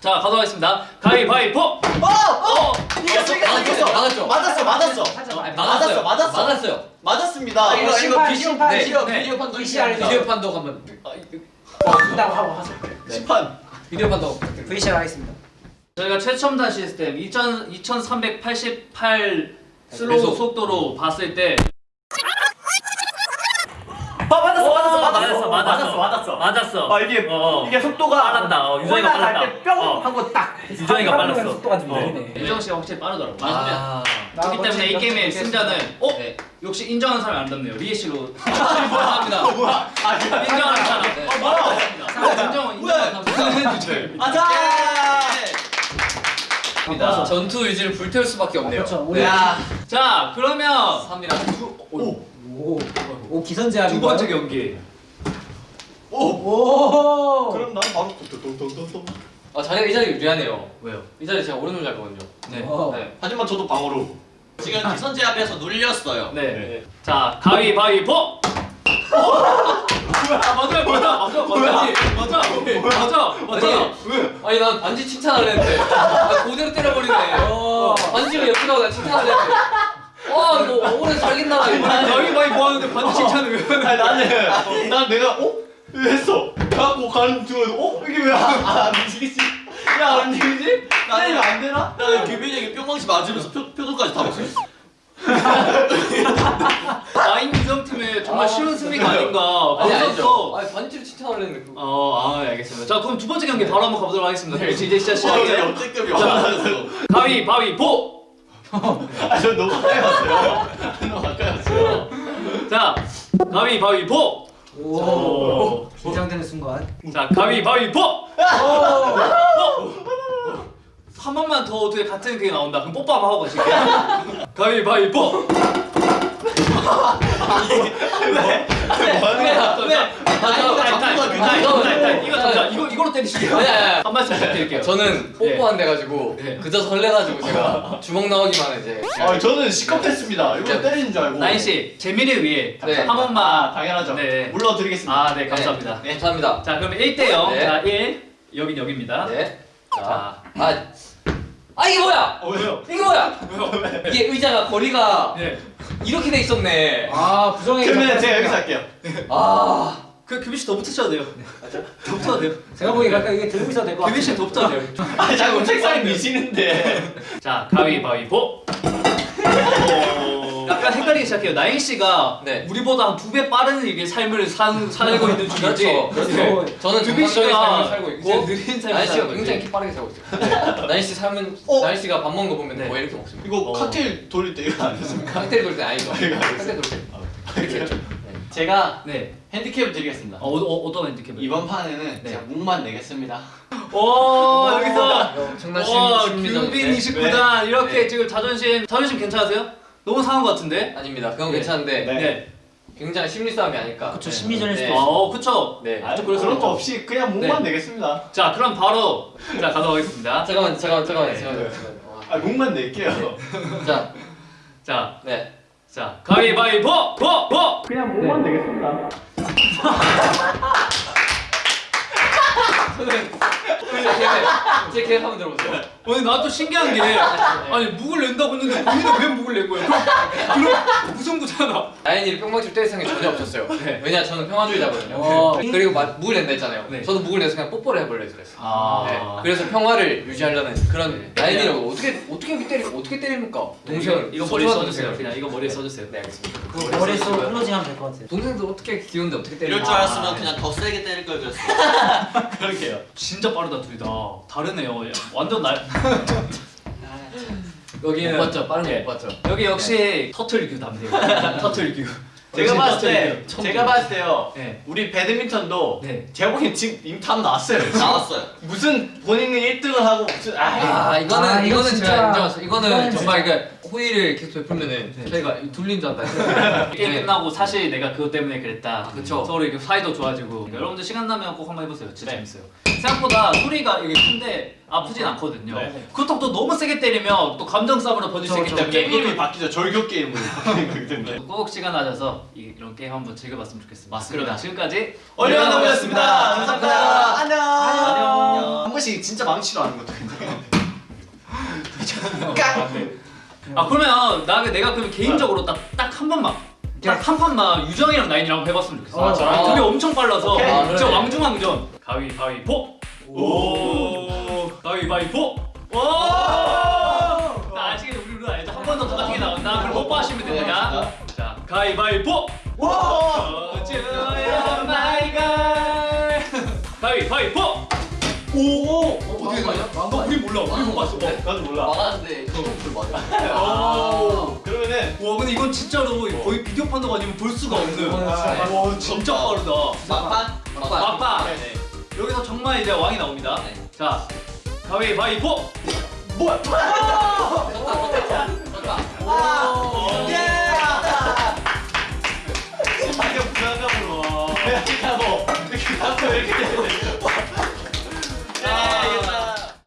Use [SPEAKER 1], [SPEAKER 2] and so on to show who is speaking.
[SPEAKER 1] 자 가도록 하겠습니다. 가위바위보.
[SPEAKER 2] 어! 어! 이겼어 이겼어 이겼어
[SPEAKER 3] 막았죠?
[SPEAKER 2] 맞았어 맞았어
[SPEAKER 3] 아니,
[SPEAKER 2] 맞았어, 맞았어.
[SPEAKER 3] 막았어요.
[SPEAKER 2] 맞았습니다
[SPEAKER 3] 아, 이거 이거 비디오 네,
[SPEAKER 4] 심판.
[SPEAKER 3] 비디오 판독
[SPEAKER 4] VCR이죠.
[SPEAKER 3] 비디오 판독 한번
[SPEAKER 4] 이따가 하고 하세요.
[SPEAKER 2] 심판
[SPEAKER 3] 비디오 판독.
[SPEAKER 4] VCR 하겠습니다.
[SPEAKER 1] 저희가 최첨단 시스템 2000, 2388
[SPEAKER 3] slow.
[SPEAKER 1] 속도로 봤을 때
[SPEAKER 2] 맞았어, 맞았어.
[SPEAKER 1] 맞았어.
[SPEAKER 2] 아 이게
[SPEAKER 1] 어, 어.
[SPEAKER 2] 이게 속도가
[SPEAKER 1] 빨랐다. 어, 유정이가 빨랐다.
[SPEAKER 2] 뿅
[SPEAKER 1] 어.
[SPEAKER 2] 하고 딱
[SPEAKER 1] 유정이가 빨랐어.
[SPEAKER 4] 속도가 좀
[SPEAKER 1] 어.
[SPEAKER 4] 느리네.
[SPEAKER 1] 유정 씨가 확실히 빠르더라고.
[SPEAKER 3] 아,
[SPEAKER 1] 그렇기 때문에 이 게임의 승자는 어
[SPEAKER 3] 네.
[SPEAKER 1] 역시 인정하는 사람이 안 닿네요. 리에 씨로 감사합니다.
[SPEAKER 2] 뭐야 아 이거
[SPEAKER 1] 인정하는 사람.
[SPEAKER 3] 네.
[SPEAKER 1] 어 뭐야? 인정 인정하는 사람.
[SPEAKER 2] 아자
[SPEAKER 1] 입니다.
[SPEAKER 3] 전투 의지를 불태울 수밖에 없네요.
[SPEAKER 4] 그렇죠. 우리
[SPEAKER 1] 야자 그러면
[SPEAKER 3] 3이랑
[SPEAKER 4] 오, 오 기선제압.
[SPEAKER 1] 두 번째 경기.
[SPEAKER 2] 오
[SPEAKER 4] 오.
[SPEAKER 2] 그럼 난 바로 똥똥똥똥똥
[SPEAKER 3] 아 자리가 이 자리 유리하네요.
[SPEAKER 1] 왜요?
[SPEAKER 3] 이 자리 제가 오른손 잡거든요.
[SPEAKER 1] 네.
[SPEAKER 4] 어.
[SPEAKER 3] 네.
[SPEAKER 2] 하지만 저도 방어로
[SPEAKER 5] 지금 기선제압에서 눌렸어요.
[SPEAKER 1] 네. 자 가위바위보. 아 맞아 맞아 맞아 맞아 맞아 맞아 맞아
[SPEAKER 3] 아니 난 반지 칭찬하려 했는데 아, 그대로 때려버리네.
[SPEAKER 4] 어.
[SPEAKER 3] 반지가 나고 나 칭찬하려 했는데. 와 이거 오래 살겠나 이거.
[SPEAKER 1] 가위바위보 하는데 반지 칭찬을 왜
[SPEAKER 2] 아니 나는 난 내가 어? 왜 했어? 갖고 가는 중에 어? 이게 왜안 움직이지? 야 안 움직이지? 때리면 안 되나?
[SPEAKER 5] 나는 규빈이 형이 뿅망치 맞으면서 표, 표정까지 다 봤어요.
[SPEAKER 1] 나인 유정팀의 정말 쉬운 승리가 아닌가
[SPEAKER 3] 아니 아니죠. 아니 반지를 칭찬하려 했는데 그거.
[SPEAKER 1] 어, 아, 네, 알겠습니다. 자, 그럼 두 번째 경기 바로 한번 가보도록 하겠습니다. 네, 이제 시작
[SPEAKER 5] 와,
[SPEAKER 1] 시작해요.
[SPEAKER 5] 역대급이 없어졌어.
[SPEAKER 1] 가위 바위 보.
[SPEAKER 2] 아저 너무 가까이 왔어요 너무 가까이 왔어요
[SPEAKER 1] 자, 가위 바위 보.
[SPEAKER 4] 오. 긴장되는 순간.
[SPEAKER 1] 자, 가위바위보. 한 번만 더 어떻게 같은 그게 나온다. 그럼 뽀뽀 한번 하고 가실게요. 가위바위보.
[SPEAKER 2] 왜?
[SPEAKER 1] 이거 타임. 이거 자, 이거 이걸로 때리실게요.
[SPEAKER 3] 아니, 아니, 아니.
[SPEAKER 1] 한 말씀 부탁드릴게요.
[SPEAKER 3] 저는 뽀뽀한 데 가지고
[SPEAKER 1] 네.
[SPEAKER 3] 그저 설레가지고 제가 주먹 나오기만 이제.
[SPEAKER 2] 아 저는 시겁했습니다 이거
[SPEAKER 3] 네.
[SPEAKER 2] 때리는 줄 알고
[SPEAKER 1] 나인 씨, 재미를 위해
[SPEAKER 3] 네.
[SPEAKER 2] 한아
[SPEAKER 1] 번만.
[SPEAKER 2] 당연하죠
[SPEAKER 1] 네.
[SPEAKER 2] 물러드리겠습니다
[SPEAKER 1] 아, 네, 감사합니다.
[SPEAKER 3] 네, 감사합니다.
[SPEAKER 1] 자, 그러면 1대 0.
[SPEAKER 3] 네.
[SPEAKER 1] 자, 1. 여긴 여기입니다.
[SPEAKER 3] 네. 자,
[SPEAKER 1] 자,
[SPEAKER 3] 아, 아 이게 뭐야?
[SPEAKER 2] 어, 왜요?
[SPEAKER 3] 이게 뭐야? 이게 의자가 거리가
[SPEAKER 1] 네.
[SPEAKER 3] 이렇게 돼 있었네.
[SPEAKER 4] 아 부정의.
[SPEAKER 2] 그러면 제가 여기서 할게요
[SPEAKER 3] 아,
[SPEAKER 1] 그 규빈 씨 더 붙으셔도 돼요. 더 붙어도 돼요.
[SPEAKER 4] 제가 보기에 가까 이게 들고 있어도 될것 같아요.
[SPEAKER 1] 규빈 씨 더 붙어도 돼요.
[SPEAKER 2] 아 자꾸 책상에 미시는데
[SPEAKER 1] 자, 가위바위보. 오, 약간 헷갈리기 시작해요. 나인 씨가
[SPEAKER 3] 네.
[SPEAKER 1] 우리보다 한 두 배 빠른 이게 삶을 산, 살고 있는 중이지.
[SPEAKER 3] 그렇죠. 그렇죠. 저는 정상적인
[SPEAKER 1] 씨가
[SPEAKER 3] 삶을 살고 있고
[SPEAKER 1] 느린 삶을
[SPEAKER 3] 나인 씨가
[SPEAKER 1] 살고
[SPEAKER 3] 굉장히. 키 빠르게 살고 있어요. 나인 씨 삶은
[SPEAKER 2] 어?
[SPEAKER 3] 나인 씨가 밥 먹는 거 보면
[SPEAKER 1] 네.
[SPEAKER 3] 뭐 이렇게 먹습니다.
[SPEAKER 2] 이거
[SPEAKER 1] 어.
[SPEAKER 2] 칵테일 돌릴 때 이거 안 했습니까?
[SPEAKER 3] 칵테일 돌때 아니죠. 칵테일 돌 때.
[SPEAKER 2] 이렇게 했죠 제가
[SPEAKER 1] 네.
[SPEAKER 2] 핸디캡을 드리겠습니다
[SPEAKER 1] 어, 어, 어 떤 핸디캡을?
[SPEAKER 2] 이번 판에는
[SPEAKER 1] 네.
[SPEAKER 2] 제가 목만 내겠습니다
[SPEAKER 1] 오, 여기서.
[SPEAKER 3] 심리전인데.
[SPEAKER 1] 규빈 29단 이렇게
[SPEAKER 3] 네.
[SPEAKER 1] 지금 자존심 자존심 괜찮으세요? 너무 상한 것 같은데?
[SPEAKER 3] 아닙니다. 그건
[SPEAKER 1] 네.
[SPEAKER 3] 괜찮은데
[SPEAKER 2] 네.
[SPEAKER 1] 네.
[SPEAKER 3] 굉장히 심리 싸움이 아닐까.
[SPEAKER 4] 그쵸
[SPEAKER 3] 네.
[SPEAKER 4] 심리전일 수도
[SPEAKER 3] 네.
[SPEAKER 4] 있어.
[SPEAKER 1] 어, 그쵸.
[SPEAKER 3] 네.
[SPEAKER 1] 그래서
[SPEAKER 2] 그런 거. 없이 그냥 목만 내겠습니다
[SPEAKER 1] 자, 그럼 바로 자 가도록 하겠습니다.
[SPEAKER 3] 잠깐만 잠깐만 잠깐만
[SPEAKER 1] 네.
[SPEAKER 3] 잠깐만.
[SPEAKER 2] 네.
[SPEAKER 3] 잠깐만.
[SPEAKER 2] 아 목만 낼게요
[SPEAKER 3] 자,
[SPEAKER 1] 자,
[SPEAKER 3] 네.
[SPEAKER 1] 자, 가위바위보, 보, 보.
[SPEAKER 2] 그냥 목만 내겠습니다
[SPEAKER 3] 제 계획, 제 계획 한번 들어보세요.
[SPEAKER 1] 오늘 나도 신기한 게 아니 묵을 낸다고 했는데 본인은 왜 묵을 낸 거예요? 그럼 그럼 무승부잖아.
[SPEAKER 3] 나인이를 뿅망치로 때릴 생각이 전혀 없었어요.
[SPEAKER 1] 네.
[SPEAKER 3] 왜냐 저는 평화주의자거든요.
[SPEAKER 4] 어.
[SPEAKER 3] 그리고 마, 묵을 낸다 했잖아요.
[SPEAKER 1] 네.
[SPEAKER 3] 저도 묵을 내서 그냥 뽀뽀를 해버려 그랬어요.
[SPEAKER 1] 아.
[SPEAKER 3] 네. 그래서 평화를 유지하려는 그런
[SPEAKER 1] 네.
[SPEAKER 3] 나인이를 어떻게 어떻게 때리 어떻게 때립니까?
[SPEAKER 1] 이거
[SPEAKER 3] 동생
[SPEAKER 1] 이거 머리에 써주세요. 그냥 이거 머리에 써주세요.
[SPEAKER 3] 네 알겠습니다.
[SPEAKER 4] 그 머릿속 클로징 하면 될 것 같아요.
[SPEAKER 3] 동생들 어떻게 귀여운데 어떻게 때리?
[SPEAKER 5] 이럴 줄 알았으면 그냥 더 세게 때릴 걸 그랬어.
[SPEAKER 2] 그러게요
[SPEAKER 1] 진짜 빠르다 둘 다. 다르네요. 야, 완전 날. 여기는
[SPEAKER 3] 못 봤죠? 빠른
[SPEAKER 1] 네.
[SPEAKER 3] 거못 봤죠?
[SPEAKER 1] 여기 역시 turtle 규답니다. turtle 규.
[SPEAKER 2] 제가 봤을 때 제가 봤을 때요
[SPEAKER 1] 네.
[SPEAKER 2] 우리 배드민턴도
[SPEAKER 1] 네.
[SPEAKER 2] 제가 보기엔 지금 이미 답 나왔어요
[SPEAKER 5] 나왔어요.
[SPEAKER 2] 무슨 본인은 1등을 하고 무슨 아이
[SPEAKER 3] 아 이거는
[SPEAKER 4] 아, 이거
[SPEAKER 3] 이거는
[SPEAKER 4] 진짜-
[SPEAKER 3] 제가 인정했어요. 이거는 정말 그 호의를 계속 베풀면은
[SPEAKER 1] 네.
[SPEAKER 3] 저희가 둘린 줄 알다.
[SPEAKER 1] 게임
[SPEAKER 3] 네.
[SPEAKER 1] 끝나고 사실 내가 그것 때문에 그랬다.
[SPEAKER 3] 아, 그쵸.
[SPEAKER 1] 서로 이렇게 사이도 좋아지고. 여러분들 시간 나면 꼭 한번 해보세요. 진짜
[SPEAKER 2] 네.
[SPEAKER 1] 재밌어요. 생각보다 소리가 이게 큰데 아프진 않거든요.
[SPEAKER 2] 네.
[SPEAKER 1] 그렇다고 또 너무 세게 때리면 또 감정 싸움으로 번질 수 있기 때문에
[SPEAKER 2] 게임 이름이
[SPEAKER 1] 이름이
[SPEAKER 2] 바뀌죠. 절교 게임으로 바뀌는 거기 때문에.
[SPEAKER 1] 꼭 시간 하셔서 이- 이런 게임 한번 즐겨봤으면 좋겠습니다.
[SPEAKER 5] 맞습니다.
[SPEAKER 1] 그럼 지금까지
[SPEAKER 2] 얼리언 나무였습니다. 감사합니다. 안녕.
[SPEAKER 1] 안녕.
[SPEAKER 2] 한 번씩 진짜 망치로 하는 것도 괜찮아요.
[SPEAKER 1] 아 그러면 나 내가 그럼 개인적으로 딱 딱 한 번만 딱 한 판만 유정이랑 나인이랑 해봤으면 좋겠어.
[SPEAKER 4] 어,
[SPEAKER 1] 아, 둘이 엄청 빨라서 진짜. 왕중왕전. 가위바위보. 오. 가위바위보. 오. 나 아시겠죠? 우리 룰 알죠? 한 번더 똑같은 게 나온다. 그럼 뽀뽀 하시면 됩니다. 자, 가위바위보. 와. my girl. 가위바위보. 오. 어떻게 되냐? 너 우리 몰라. 우리 못 봤어.
[SPEAKER 2] 나도 몰라.
[SPEAKER 3] 막았는데 그걸 맞아.
[SPEAKER 1] 오.
[SPEAKER 2] 그러면은
[SPEAKER 1] 와 근데 이건 진짜로 거의 비디오 판독이 아니면 볼 수가 없는 와 진짜 빠르다
[SPEAKER 5] 막판?
[SPEAKER 3] 막판.
[SPEAKER 1] 여기서 정말 이제 왕이 나옵니다
[SPEAKER 3] 네.
[SPEAKER 1] 자 가위바위보
[SPEAKER 2] 뭐야?